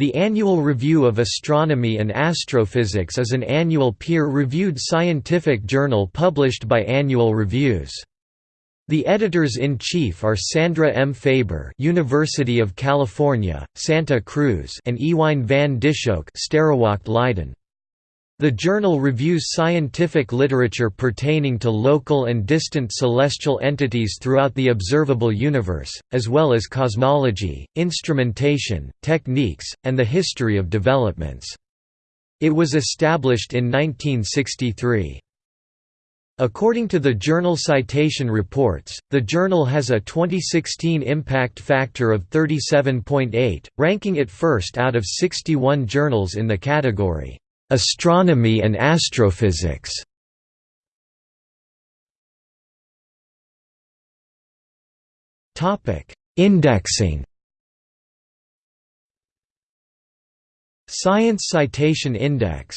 The Annual Review of Astronomy and Astrophysics is an annual peer-reviewed scientific journal published by Annual Reviews. The editors-in-chief are Sandra M. Faber University of California, Santa Cruz and Ewine van Sterrewacht Leiden. The journal reviews scientific literature pertaining to local and distant celestial entities throughout the observable universe, as well as cosmology, instrumentation, techniques, and the history of developments. It was established in 1963. According to the Journal Citation Reports, the journal has a 2016 impact factor of 37.8, ranking it first out of 61 journals in the category Astronomy and astrophysics. Indexing. Science Citation Index